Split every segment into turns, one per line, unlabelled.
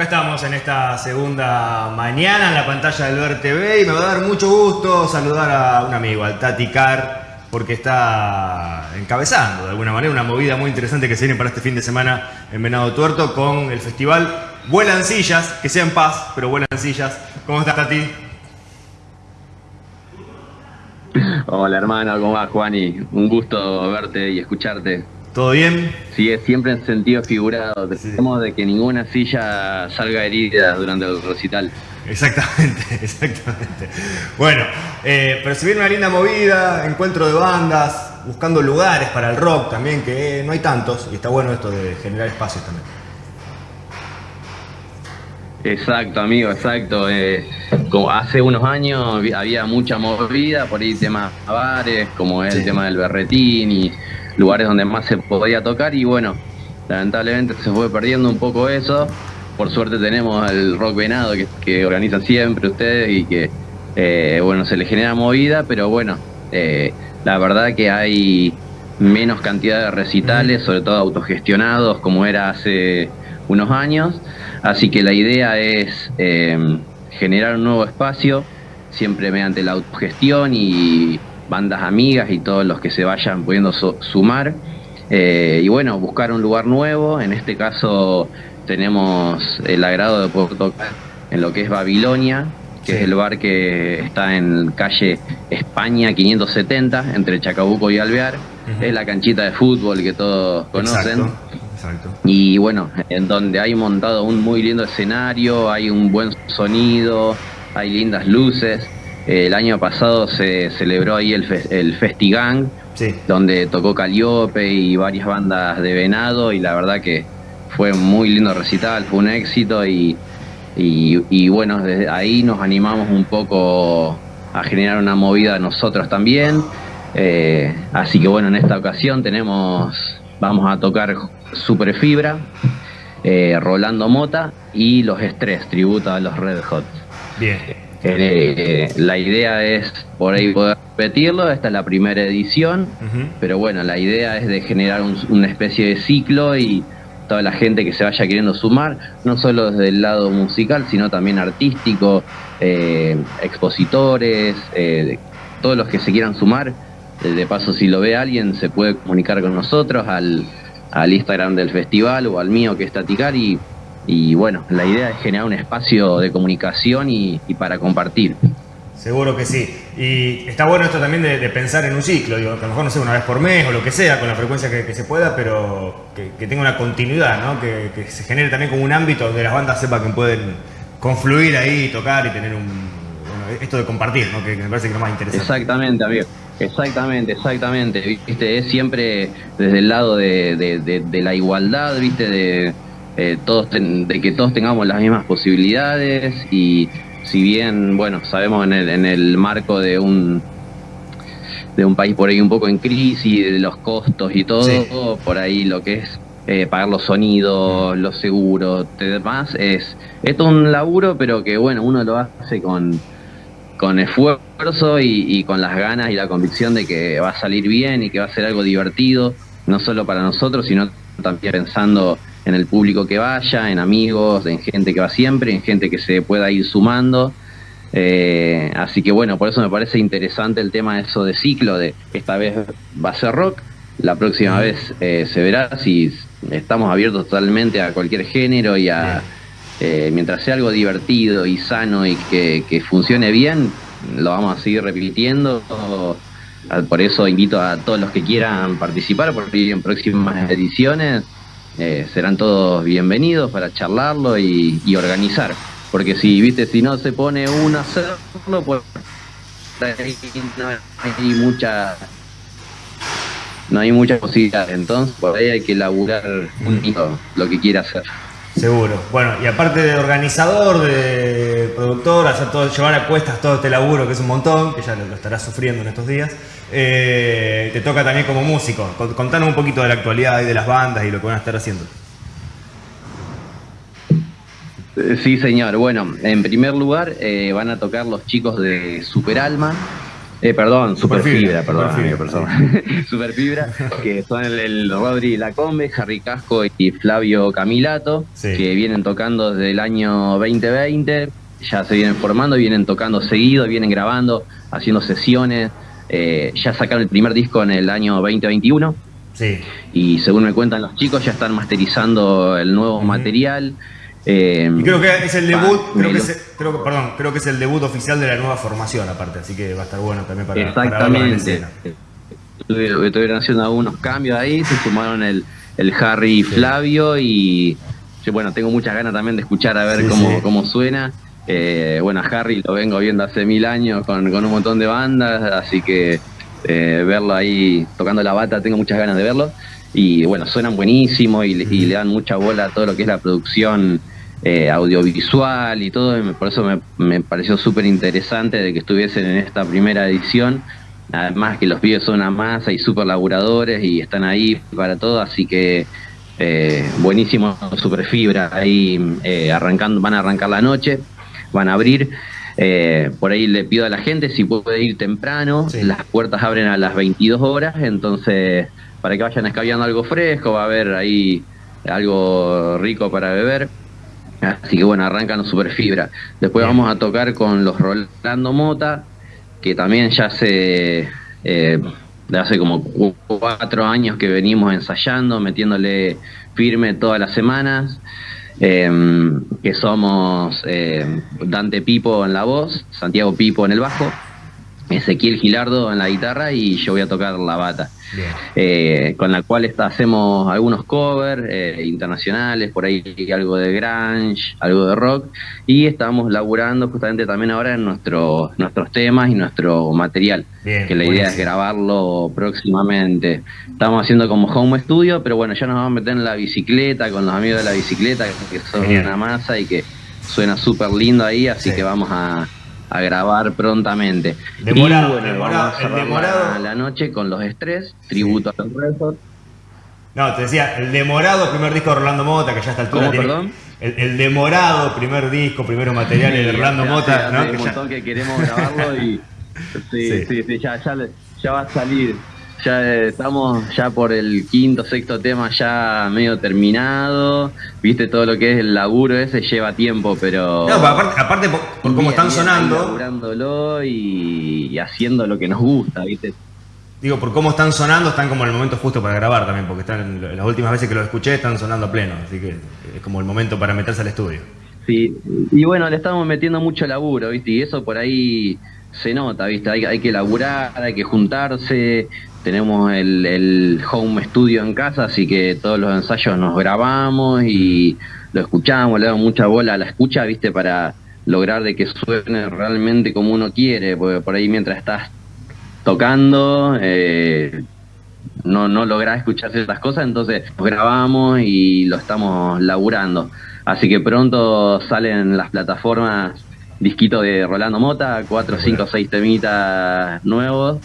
Estamos en esta segunda mañana en la pantalla del Ver TV y me va a dar mucho gusto saludar a un amigo, al Tati Car, porque está encabezando de alguna manera una movida muy interesante que se viene para este fin de semana en Venado Tuerto con el festival Vuelan Sillas, que sea en paz, pero vuelan sillas. ¿Cómo estás, Tati?
Hola hermano, ¿cómo vas Juani? Un gusto verte y escucharte.
¿Todo bien?
Sí, es siempre en sentido figurado. Tratemos de que ninguna silla salga herida durante el recital.
Exactamente, exactamente. Bueno, eh, pero si viene una linda movida, encuentro de bandas, buscando lugares para el rock también, que no hay tantos, y está bueno esto de generar espacios también.
Exacto, amigo, exacto. Eh, como hace unos años había mucha movida, por ahí temas bares, como el tema del berretín y lugares donde más se podía tocar y bueno, lamentablemente se fue perdiendo un poco eso. Por suerte tenemos el Rock Venado que, que organizan siempre ustedes y que eh, bueno, se le genera movida, pero bueno, eh, la verdad que hay menos cantidad de recitales, sobre todo autogestionados como era hace unos años, así que la idea es eh, generar un nuevo espacio, siempre mediante la autogestión y bandas amigas y todos los que se vayan pudiendo sumar. Eh, y bueno, buscar un lugar nuevo. En este caso tenemos el agrado de poder tocar en lo que es Babilonia, que es el bar que está en calle España 570, entre Chacabuco y Alvear. Es la canchita de fútbol que todos conocen. Y bueno, en donde hay montado un muy lindo escenario, hay un buen sonido, hay lindas luces. El año pasado se celebró ahí el, el Festigang, donde tocó Caliope y varias bandas de Venado y la verdad que fue un muy lindo recital, fue un éxito y, y, bueno, desde ahí nos animamos un poco a generar una movida nosotros también. Eh, así que bueno, en esta ocasión tenemos, vamos a tocar Super Fibra, eh, Rolando Mota y Los Estrés, tributo a los Red Hot.
Bien.
Eh, la idea es por ahí poder repetirlo, esta es la primera edición, pero bueno, la idea es de generar una especie de ciclo y toda la gente que se vaya queriendo sumar, no solo desde el lado musical, sino también artístico, eh, expositores, eh, todos los que se quieran sumar. De paso, si lo ve alguien, se puede comunicar con nosotros al, al Instagram del festival o al mío que es Taticar y y bueno, la idea es generar un espacio de comunicación y, para compartir.
Seguro que sí. Y está bueno esto también de, pensar en un ciclo, digo, que a lo mejor no sé, una vez por mes o lo que sea, con la frecuencia que, se pueda, pero que, tenga una continuidad, ¿no? Que, se genere también como un ámbito donde las bandas sepan que pueden confluir ahí, tocar y tener un... Bueno, esto de compartir, ¿no? Que, me parece que es lo más interesante.
Exactamente, amigo. Exactamente, exactamente. ¿Viste? Es siempre desde el lado de la igualdad, ¿viste? De eh, todos de que todos tengamos las mismas posibilidades y si bien, bueno, sabemos en el, en el marco de un de un país por ahí un poco en crisis, de los costos y todo, por ahí lo que es eh, pagar los sonidos, los seguros, demás, es, es todo un laburo, pero que bueno, uno lo hace con, con esfuerzo y, y, con las ganas y la convicción de que va a salir bien y que va a ser algo divertido, no solo para nosotros, sino también pensando en el público que vaya, en amigos, en gente que va siempre, en gente que se pueda ir sumando. Eh, así que bueno, por eso me parece interesante el tema de eso de ciclo, de esta vez va a ser rock, la próxima vez eh, se verá si estamos abiertos totalmente a cualquier género y a, eh, mientras sea algo divertido y sano y que, que, funcione bien, lo vamos a seguir repitiendo. Por eso invito a todos los que quieran participar, porque en próximas ediciones eh, serán todos bienvenidos para charlarlo y, organizar. Porque si, viste, si no se pone uno a hacerlo, pues no hay mucha no hay mucha posibilidad. Entonces, por ahí hay que laburar un lo que quiera hacer.
Seguro. Bueno, y aparte de organizador, de productor, hacer todo, llevar a cuestas todo este laburo, que es un montón, que ya lo, estarás sufriendo en estos días, eh, te toca también como músico. Contanos un poquito de la actualidad y de las bandas y lo que van a estar haciendo.
Eh, sí, señor. Bueno, en primer lugar eh, van a tocar los chicos de Super Alma, Eh, perdón, Superfibra, perdón, Superfibra, que son el, el, Rodri Lacombe, Harry Casco y Flavio Camilato, que vienen tocando desde el año 2020, ya se vienen formando, vienen tocando seguido, vienen grabando, haciendo sesiones, eh, ya sacaron el primer disco en el año 2021. Sí. Y según me cuentan los chicos, ya están masterizando el nuevo material.
Eh, y creo que es el debut, creo que es, creo, perdón, creo que es el debut oficial de la nueva formación aparte, así que va a estar bueno también para,
Exactamente. Estuvieron haciendo algunos cambios ahí, se sumaron el, el Harry y Flavio y yo bueno, tengo muchas ganas también de escuchar a ver cómo, cómo suena. Eh, bueno, a Harry lo vengo viendo hace mil años con, con un montón de bandas, así que eh, verlo ahí tocando la bata, tengo muchas ganas de verlo. Y bueno, suenan buenísimo y, le dan mucha bola a todo lo que es la producción eh, audiovisual y todo. por eso me, me pareció súper interesante de que estuviesen en esta primera edición. Además que los pibes son una masa y súper laburadores y están ahí para todo, así que eh, buenísimo super fibra ahí arrancando, van a arrancar la noche, van a abrir. Eh, por ahí le pido a la gente si puede ir temprano, las puertas abren a las 22 horas, entonces para que vayan escabeando algo fresco, va a haber ahí algo rico para beber. Así que bueno, arrancan super fibra. Después vamos a tocar con los Rolando Mota, que también ya hace, eh, hace como cuatro años que venimos ensayando, metiéndole firme todas las semanas. Em, que somos eh, Dante Pipo en la voz, Santiago Pipo en el bajo, Ezequiel Gilardo en la guitarra y yo voy a tocar la bata. Eh, con la cual está, hacemos algunos covers eh, internacionales, por ahí algo de grunge, algo de rock, y estamos laburando justamente también ahora en nuestros nuestros temas y nuestro material, que la idea es grabarlo próximamente. Estamos haciendo como home studio, pero bueno, ya nos vamos a meter en la bicicleta con los amigos de la bicicleta, que son una masa y que suena súper lindo ahí, así que vamos a a grabar prontamente.
Demorado, y bueno, vamos a
demorado. La, noche con los estrés, tributo a los Red
No, te decía, el demorado primer disco de Orlando Mota, que ya está altura
tiene, perdón?
El, demorado primer disco, primero material de Orlando Mota,
¿no? un montón que queremos grabarlo y sí, sí, sí, ya, ya, ya va a salir ya estamos ya por el quinto, sexto tema ya medio terminado. Viste, todo lo que es el laburo ese lleva tiempo, pero.
No, aparte, aparte por, cómo están sonando.
Laburándolo y, haciendo lo que nos gusta, viste.
Digo, por cómo están sonando, están como el momento justo para grabar también, porque están las últimas veces que lo escuché están sonando a pleno, así que es como el momento para meterse al estudio.
Sí, y bueno, le estamos metiendo mucho laburo, ¿viste? Y eso por ahí se nota, ¿viste? Hay, hay que laburar, hay que juntarse, tenemos el, home studio en casa, así que todos los ensayos nos grabamos y lo escuchamos, le damos mucha bola a la escucha, viste, para lograr de que suene realmente como uno quiere, porque por ahí mientras estás tocando eh, no, no lográs escuchar ciertas cosas, entonces grabamos y lo estamos laburando. Así que pronto salen las plataformas disquito de Rolando Mota, cuatro, cinco, seis temitas nuevos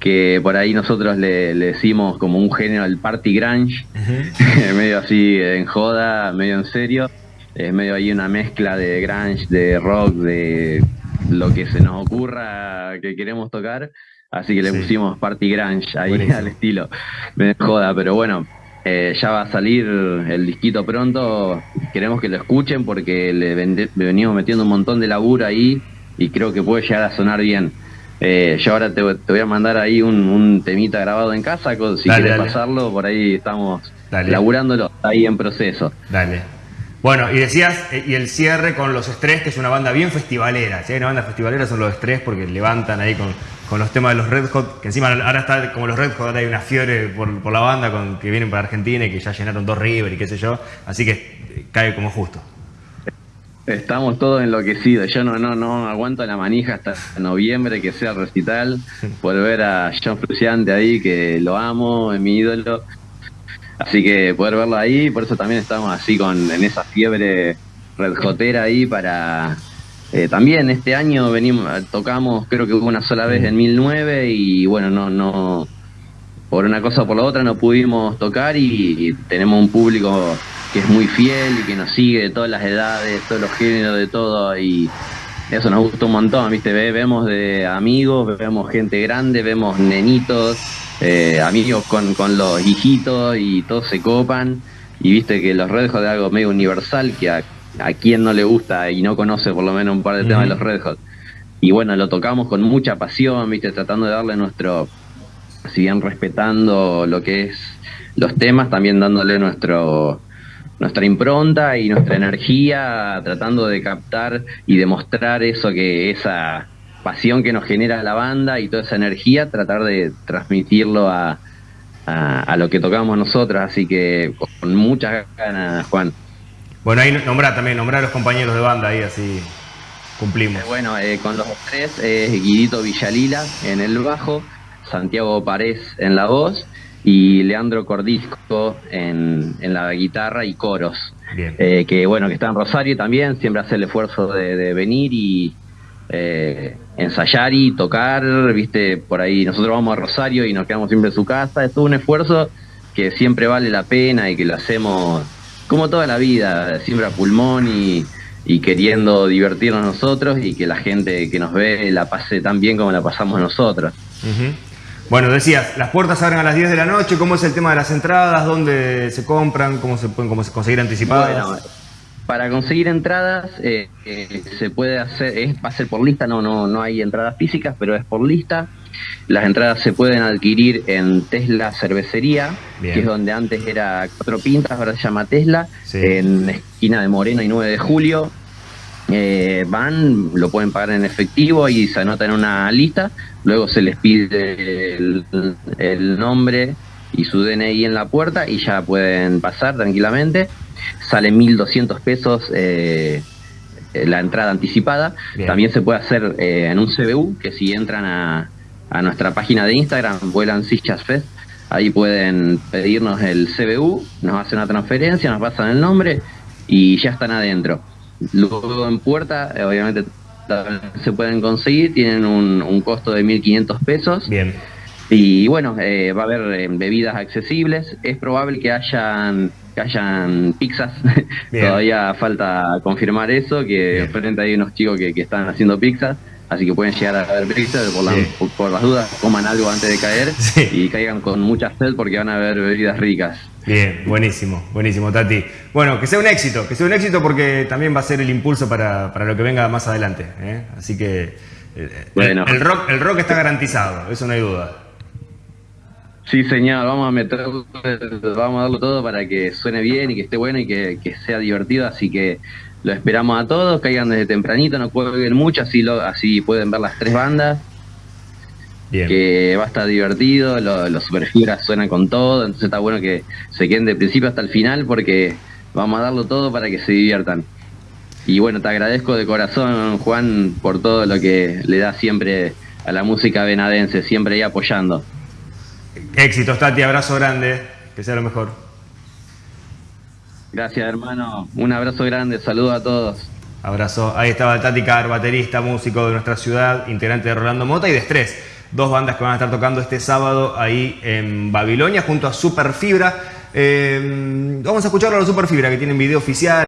que por ahí nosotros le, decimos como un género el party grunge, medio así en joda, medio en serio, es medio ahí una mezcla de grunge, de rock, de lo que se nos ocurra que queremos tocar, así que le pusimos party grunge ahí al estilo, en joda, pero bueno, eh, ya va a salir el disquito pronto, queremos que lo escuchen porque le venimos metiendo un montón de laburo ahí y creo que puede llegar a sonar bien. Eh, yo ahora te, voy a mandar ahí un, temita grabado en casa, si quieres pasarlo, por ahí estamos laburándolo, ahí en proceso.
Dale. Bueno, y decías, eh, y el cierre con Los Estrés, que es una banda bien festivalera. Si hay una banda festivalera son Los Estrés porque levantan ahí con, los temas de los Red Hot, que encima ahora está como los Red Hot, ahora hay una fiebre por, la banda con, que vienen para Argentina y que ya llenaron dos River y qué sé yo. Así que eh, cae como justo.
Estamos todos enloquecidos. Yo no, no, no aguanto la manija hasta noviembre que sea el recital. Por ver a John Fruciante ahí, que lo amo, es mi ídolo. Así que poder verlo ahí, por eso también estamos así con en esa fiebre redjotera ahí para eh, también este año venimos tocamos creo que una sola vez en 1009 y bueno no no por una cosa o por la otra no pudimos tocar y tenemos un público que es muy fiel y que nos sigue de todas las edades, todos los géneros, de todo. Y eso nos gusta un montón, ¿viste? vemos de amigos, vemos gente grande, vemos nenitos, eh, amigos con, con los hijitos y todos se copan. Y viste que los Red es algo medio universal que a, a quien no le gusta y no conoce por lo menos un par de temas de los Red Hot. Y bueno, lo tocamos con mucha pasión, viste, tratando de darle nuestro, si bien respetando lo que es los temas, también dándole nuestro nuestra impronta y nuestra energía, tratando de captar y demostrar eso que esa pasión que nos genera la banda y toda esa energía, tratar de transmitirlo a, a, lo que tocamos nosotros, así que con muchas ganas, Juan.
Bueno, ahí nombrar también, nombrar a los compañeros de banda ahí, así cumplimos.
Eh, bueno, eh, con los tres es Guidito Villalila en el bajo, Santiago Parés en la voz y Leandro Cordisco en, en la guitarra y coros. Eh, que bueno, que está en Rosario también, siempre hace el esfuerzo de, venir y eh, ensayar y tocar, viste, por ahí nosotros vamos a Rosario y nos quedamos siempre en su casa, es todo un esfuerzo que siempre vale la pena y que lo hacemos como toda la vida, siempre a pulmón y, queriendo divertirnos nosotros y que la gente que nos ve la pase tan bien como la pasamos nosotros.
Bueno, decías, las puertas abren a las 10 de la noche, ¿cómo es el tema de las entradas? ¿Dónde se compran? ¿Cómo se pueden cómo se conseguir anticipadas?
Para conseguir entradas eh, eh, se puede hacer, es, va a ser por lista, no, no, no hay entradas físicas, pero es por lista. Las entradas se pueden adquirir en Tesla Cervecería, que es donde antes era Cuatro Pintas, ahora se llama Tesla, en esquina de Moreno y 9 de Julio. Eh, van, lo pueden pagar en efectivo y se anotan en una lista, luego se les pide el, nombre y su DNI en la puerta y ya pueden pasar tranquilamente. Sale 1.200 pesos eh, la entrada anticipada. También se puede hacer eh, en un CBU, que si entran a, a nuestra página de Instagram, Vuelan Sillas Fest, ahí pueden pedirnos el CBU, nos hacen una transferencia, nos pasan el nombre y ya están adentro. Luego en puerta, eh, obviamente se pueden conseguir, tienen un, costo de 1.500 pesos.
Bien.
Y bueno, eh, va a haber eh, bebidas accesibles. Es probable que hayan que hayan pizzas. Todavía falta confirmar eso, que frente hay unos chicos que, que están haciendo pizzas así que pueden llegar a ver pizzas por, por, las dudas, coman algo antes de caer y caigan con mucha sed porque van a haber bebidas ricas.
Bien, buenísimo, buenísimo, Tati. Bueno, que sea un éxito, que sea un éxito porque también va a ser el impulso para, lo que venga más adelante. ¿eh? Así que eh, bueno. el, rock, el rock está garantizado, eso no hay duda.
Sí, señor, vamos a meter, vamos a darlo todo para que suene bien y que esté bueno y que, sea divertido, así que lo esperamos a todos, caigan desde tempranito, no cuelguen mucho, así, lo, así pueden ver las tres bandas que va a estar divertido, los superfibras suenan con todo, entonces está bueno que se queden de principio hasta el final porque vamos a darlo todo para que se diviertan. Y bueno, te agradezco de corazón, Juan, por todo lo que le da siempre a la música venadense, siempre ahí apoyando.
Éxitos, Tati, abrazo grande, que sea lo mejor.
Gracias, hermano. Un abrazo grande, saludo a todos.
Abrazo. Ahí estaba Tati Car, baterista, músico de nuestra ciudad, integrante de Rolando Mota y de Estrés dos bandas que van a estar tocando este sábado ahí en Babilonia junto a Superfibra. Eh, vamos a escucharlo a los Superfibra que tienen video oficial.